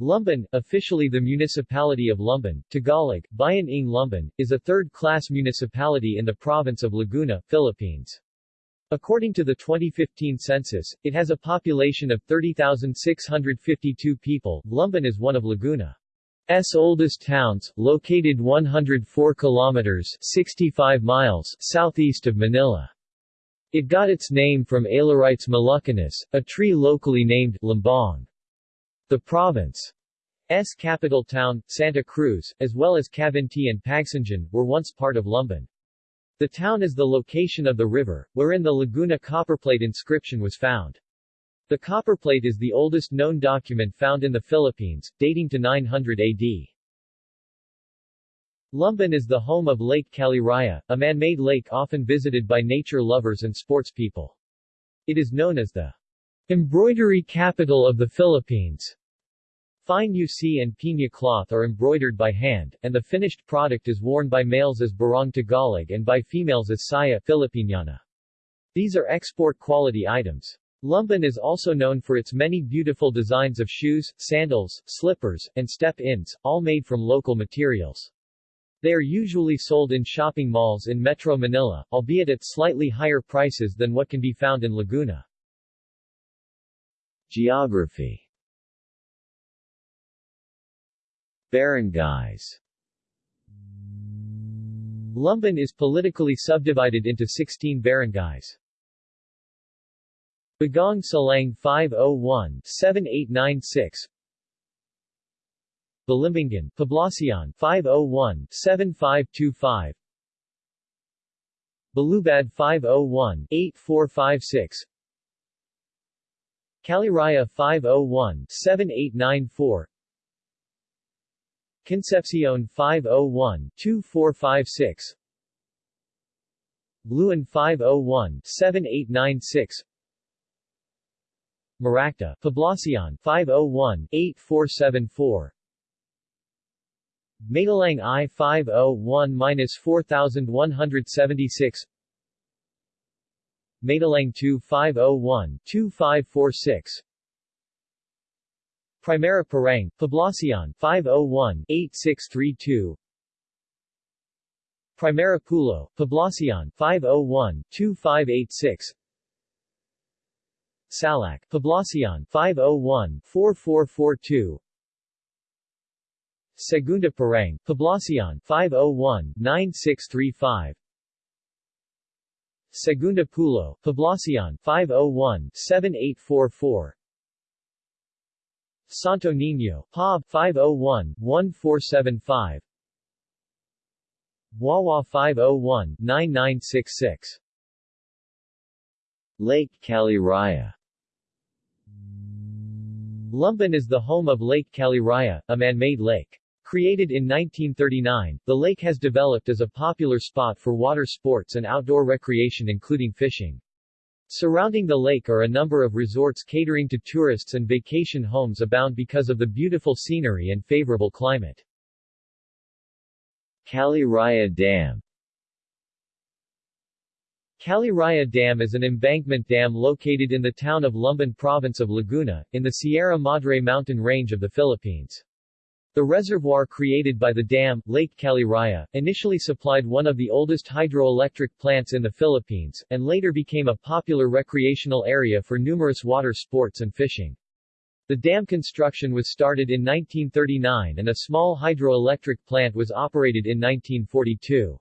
Lumban, officially the municipality of Lumban, Tagalog, Bayan ng Lumban, is a third-class municipality in the province of Laguna, Philippines. According to the 2015 census, it has a population of 30,652 people. Lumban is one of Laguna's oldest towns, located 104 kilometers 65 miles southeast of Manila. It got its name from Aleurites moluccanus, a tree locally named lumbang. The province province's capital town, Santa Cruz, as well as Cavinti and Pagsanjan, were once part of Lumban. The town is the location of the river, wherein the Laguna copperplate inscription was found. The copperplate is the oldest known document found in the Philippines, dating to 900 AD. Lumban is the home of Lake Caliraya, a man-made lake often visited by nature lovers and sports people. It is known as the embroidery capital of the Philippines. Fine jusi and piña cloth are embroidered by hand, and the finished product is worn by males as barong Tagalog and by females as saya Filipiniana. These are export-quality items. Lumban is also known for its many beautiful designs of shoes, sandals, slippers, and step-ins, all made from local materials. They are usually sold in shopping malls in Metro Manila, albeit at slightly higher prices than what can be found in Laguna. Geography. Barangays Lumban is politically subdivided into 16 barangays. Bagong Silang 501-7896 Balimbingan, Poblacion 501-7525 Balubad 501-8456 Caliraya 501-7894 Concepcion 501-2456 Luan 501-7896 Maracta, Poblacion 501-8474 Maytalang I-501-4176 Maytalang 2501-2546 Primera Parang, Poblacion 501-8632 Primera Pulo, Poblacion 501-2586 Salac, Poblacion 501-4442 Segunda Parang, Poblacion 501-9635 Segunda Pulo, Poblacion 501-7844 Santo Niño, POB 501-1475 Wawa 501-9966 Lake Caliraya. Lumban is the home of Lake Caliraya, a man-made lake. Created in 1939, the lake has developed as a popular spot for water sports and outdoor recreation including fishing. Surrounding the lake are a number of resorts catering to tourists and vacation homes abound because of the beautiful scenery and favorable climate. Caliraya Dam Caliraya Dam is an embankment dam located in the town of Lumban province of Laguna, in the Sierra Madre mountain range of the Philippines. The reservoir created by the dam, Lake Caliraya, initially supplied one of the oldest hydroelectric plants in the Philippines, and later became a popular recreational area for numerous water sports and fishing. The dam construction was started in 1939 and a small hydroelectric plant was operated in 1942.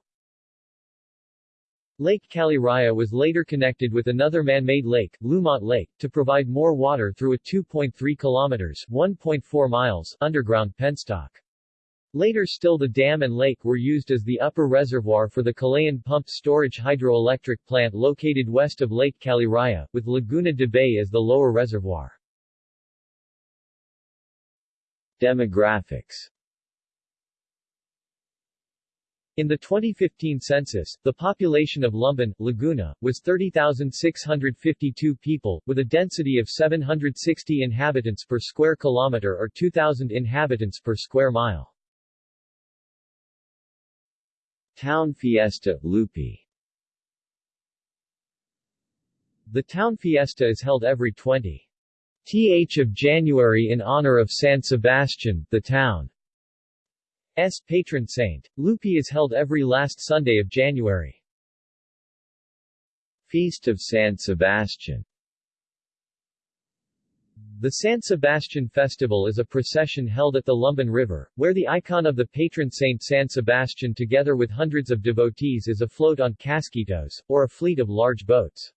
Lake Caliraya was later connected with another man-made lake, Lumot Lake, to provide more water through a 2.3 kilometers 1.4 miles underground penstock. Later still the dam and lake were used as the upper reservoir for the Kalayaan Pumped Storage Hydroelectric Plant located west of Lake Caliraya, with Laguna de Bay as the lower reservoir. Demographics in the 2015 census, the population of Lumban, Laguna, was 30,652 people, with a density of 760 inhabitants per square kilometer or 2,000 inhabitants per square mile. Town Fiesta, Lupi. The town fiesta is held every 20 th of January in honor of San Sebastian, the town's patron saint. Lupi is held every last Sunday of January. Feast of San Sebastian the San Sebastian Festival is a procession held at the Lumban River, where the icon of the patron saint San Sebastian together with hundreds of devotees is afloat on casquitos, or a fleet of large boats.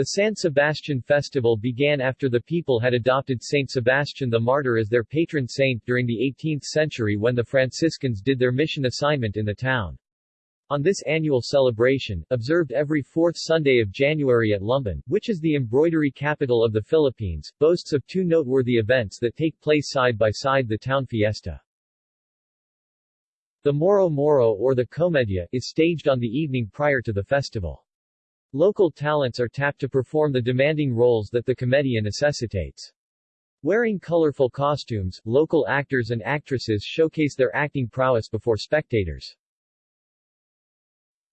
The San Sebastian festival began after the people had adopted Saint Sebastian the Martyr as their patron saint during the 18th century when the Franciscans did their mission assignment in the town. On this annual celebration, observed every fourth Sunday of January at Lumban, which is the embroidery capital of the Philippines, boasts of two noteworthy events that take place side by side the town fiesta. The Moro Moro or the Comedia is staged on the evening prior to the festival. Local talents are tapped to perform the demanding roles that the comedia necessitates. Wearing colorful costumes, local actors and actresses showcase their acting prowess before spectators.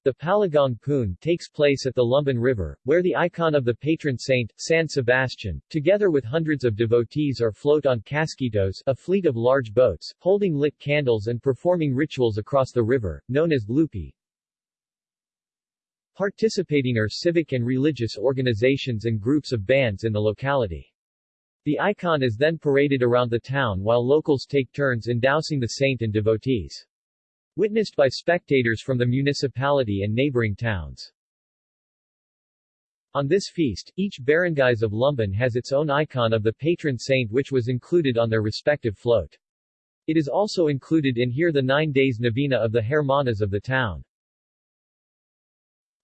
The Paligong Poon takes place at the Lumban River, where the icon of the patron saint, San Sebastian, together with hundreds of devotees are float on casquitos, a fleet of large boats, holding lit candles and performing rituals across the river, known as lupi. Participating are civic and religious organizations and groups of bands in the locality. The icon is then paraded around the town while locals take turns endousing the saint and devotees witnessed by spectators from the municipality and neighboring towns. On this feast, each barangays of Lumban has its own icon of the patron saint which was included on their respective float. It is also included in here the nine days novena of the Hermanas of the town.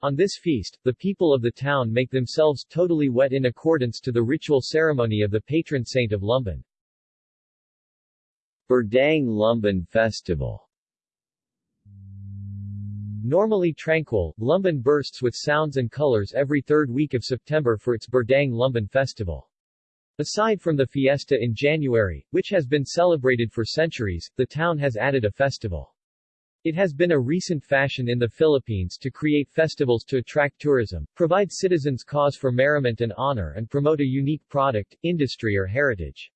On this feast, the people of the town make themselves totally wet in accordance to the ritual ceremony of the patron saint of Lumban. Burdang Lumban Festival Normally tranquil, Lumban bursts with sounds and colors every third week of September for its Burdang Lumban Festival. Aside from the fiesta in January, which has been celebrated for centuries, the town has added a festival. It has been a recent fashion in the Philippines to create festivals to attract tourism, provide citizens cause for merriment and honor and promote a unique product, industry or heritage.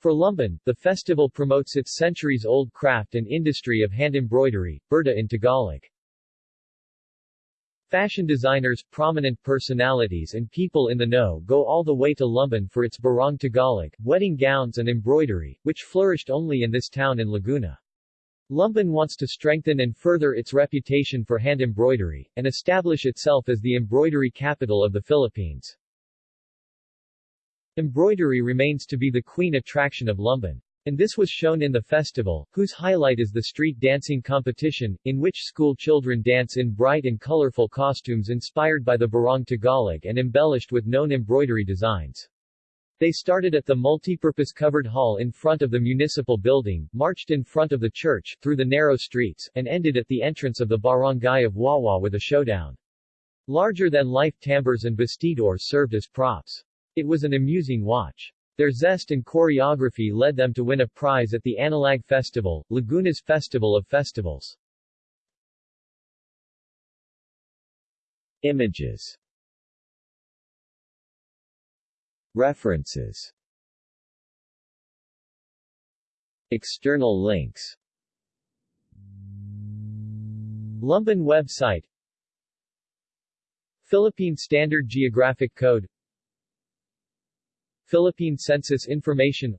For Lumban, the festival promotes its centuries-old craft and industry of hand embroidery, burda in Tagalog. Fashion designers, prominent personalities and people in the know go all the way to Lumban for its barong Tagalog, wedding gowns and embroidery, which flourished only in this town in Laguna. Lumban wants to strengthen and further its reputation for hand embroidery, and establish itself as the embroidery capital of the Philippines. Embroidery remains to be the queen attraction of Lumban. And this was shown in the festival, whose highlight is the street dancing competition, in which school children dance in bright and colorful costumes inspired by the Barong Tagalog and embellished with known embroidery designs. They started at the multipurpose covered hall in front of the municipal building, marched in front of the church, through the narrow streets, and ended at the entrance of the barangay of Wawa with a showdown. Larger-than-life tambors and bastidors served as props. It was an amusing watch. Their zest and choreography led them to win a prize at the Anilag Festival, Laguna's Festival of Festivals. Images References. External links. Lumban website. Philippine Standard Geographic Code. Philippine Census Information.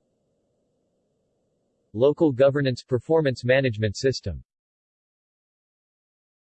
Local Governance Performance Management System